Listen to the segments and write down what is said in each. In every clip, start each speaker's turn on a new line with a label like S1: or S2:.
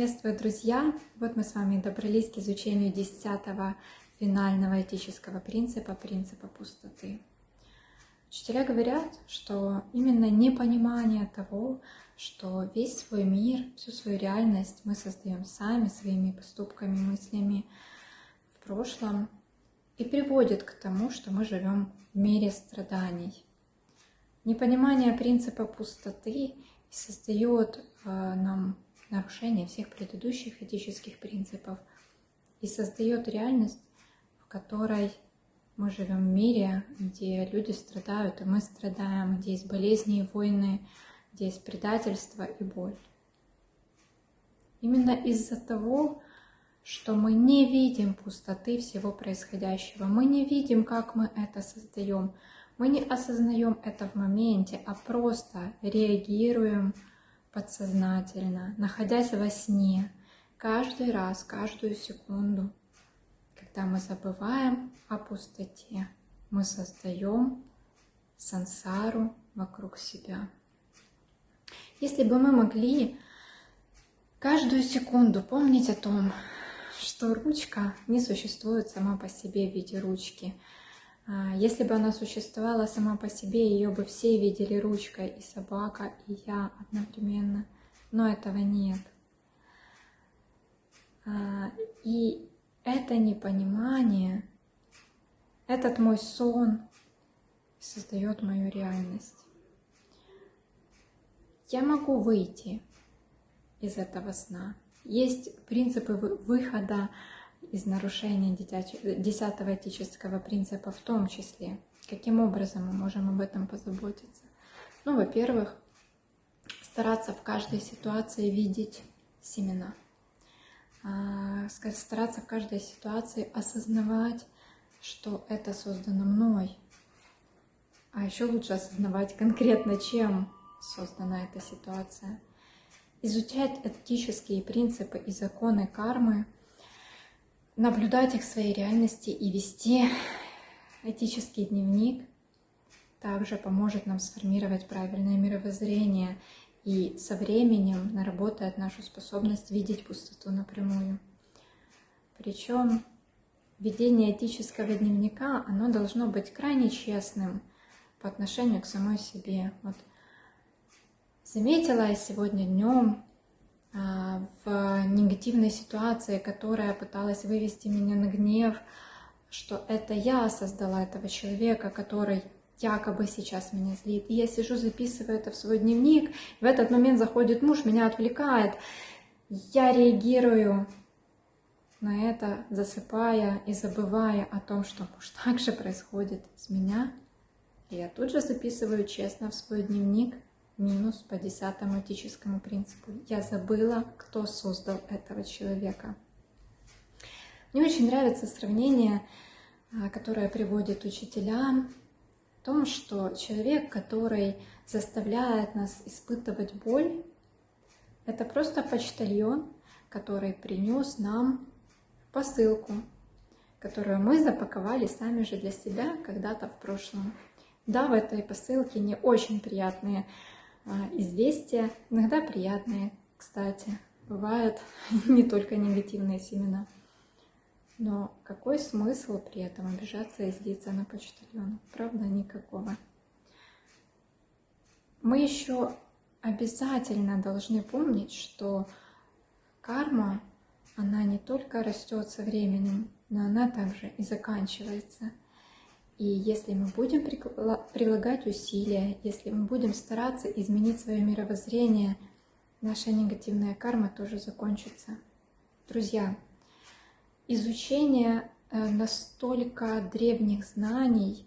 S1: Приветствую, друзья! Вот мы с вами добрались к изучению десятого финального этического принципа, принципа пустоты. Учителя говорят, что именно непонимание того, что весь свой мир, всю свою реальность мы создаем сами своими поступками, мыслями в прошлом, и приводит к тому, что мы живем в мире страданий. Непонимание принципа пустоты создает э, нам нарушение всех предыдущих этических принципов и создает реальность, в которой мы живем в мире, где люди страдают, и мы страдаем, где есть болезни и войны, где есть предательство и боль. Именно из-за того, что мы не видим пустоты всего происходящего, мы не видим, как мы это создаем, мы не осознаем это в моменте, а просто реагируем подсознательно, находясь во сне, каждый раз, каждую секунду, когда мы забываем о пустоте, мы создаем сансару вокруг себя. Если бы мы могли каждую секунду помнить о том, что ручка не существует сама по себе в виде ручки, если бы она существовала сама по себе, ее бы все видели ручкой, и собака, и я одновременно. Но этого нет. А, и это непонимание, этот мой сон создает мою реальность. Я могу выйти из этого сна. Есть принципы выхода из нарушения десятого этического принципа в том числе. Каким образом мы можем об этом позаботиться? Ну, во-первых, стараться в каждой ситуации видеть семена. А, стараться в каждой ситуации осознавать, что это создано мной. А еще лучше осознавать конкретно, чем создана эта ситуация. Изучать этические принципы и законы кармы – наблюдать их в своей реальности и вести этический дневник также поможет нам сформировать правильное мировоззрение и со временем наработает нашу способность видеть пустоту напрямую. Причем ведение этического дневника, оно должно быть крайне честным по отношению к самой себе. Вот заметила я сегодня днем в негативной ситуации, которая пыталась вывести меня на гнев, что это я создала этого человека, который якобы сейчас меня злит. И я сижу, записываю это в свой дневник, в этот момент заходит муж, меня отвлекает. Я реагирую на это, засыпая и забывая о том, что муж также происходит с меня. И я тут же записываю честно в свой дневник – минус по десятому этическому принципу. Я забыла, кто создал этого человека. Мне очень нравится сравнение, а, которое приводит учителя, в том, что человек, который заставляет нас испытывать боль, это просто почтальон, который принес нам посылку, которую мы запаковали сами же для себя когда-то в прошлом. Да, в этой посылке не очень приятные известия, иногда приятные, кстати. Бывают не только негативные семена. Но какой смысл при этом обижаться и злиться на почтальона? Правда, никакого. Мы еще обязательно должны помнить, что карма, она не только растет со временем, но она также и заканчивается. И если мы будем прилагать усилия, если мы будем стараться изменить свое мировоззрение, наша негативная карма тоже закончится. Друзья, изучение э, настолько древних знаний,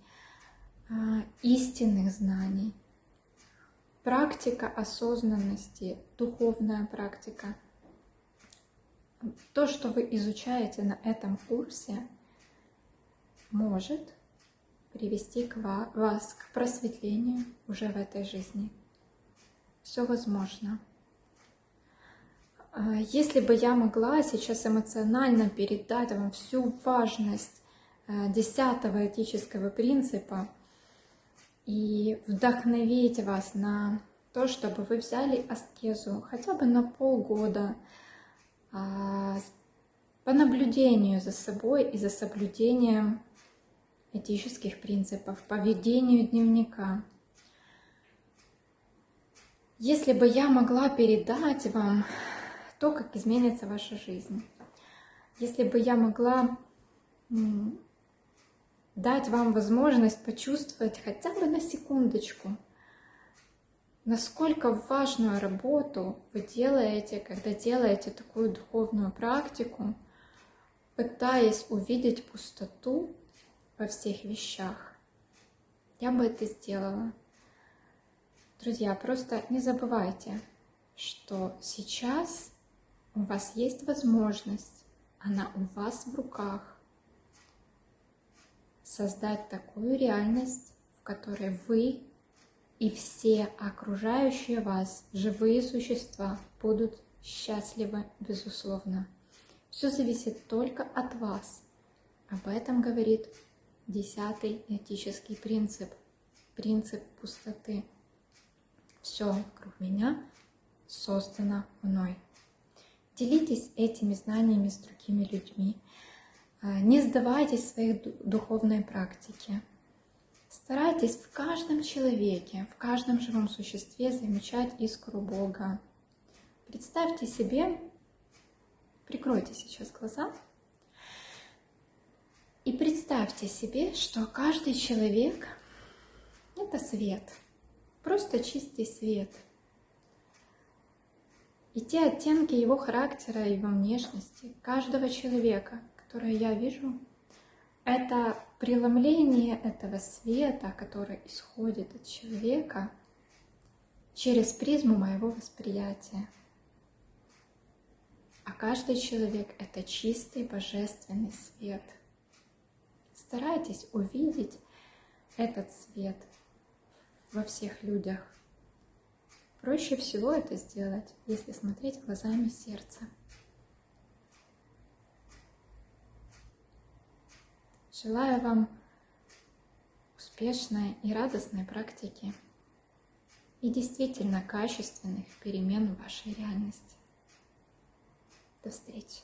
S1: а, истинных знаний, практика осознанности, духовная практика, то, что вы изучаете на этом курсе, может привести к вас к просветлению уже в этой жизни. Все возможно. А, если бы я могла сейчас эмоционально передать вам всю важность э, десятого этического принципа и вдохновить вас на то, чтобы вы взяли аскезу хотя бы на полгода, а, по наблюдению за собой и за соблюдением этических принципов, по ведению дневника. Если бы я могла передать вам то, как изменится ваша жизнь, если бы я могла дать вам возможность почувствовать хотя бы на секундочку, насколько важную работу вы делаете, когда делаете такую духовную практику, пытаясь увидеть пустоту во всех вещах. Я бы это сделала. Друзья, просто не забывайте, что сейчас у вас есть возможность, она у вас в руках, создать такую реальность, в которой вы и все окружающие вас живые существа будут счастливы, безусловно. Все зависит только от вас. Об этом говорит десятый этический принцип, принцип пустоты. Все вокруг меня создано мной. Делитесь этими знаниями с другими людьми. А, не сдавайтесь в своей духовной практике. Старайтесь в каждом человеке, в каждом живом существе замечать искру Бога. Представьте себе, прикройте сейчас глаза и представьте себе, что каждый человек — это свет, просто чистый свет. И те оттенки его характера, его внешности, каждого человека, которое я вижу — это преломление этого света, который исходит от человека через призму моего восприятия. А каждый человек — это чистый божественный свет. Старайтесь увидеть этот свет во всех людях. Проще всего это сделать, если смотреть глазами сердца. Желаю вам успешной и радостной практики и действительно качественных перемен в вашей реальности. До встречи!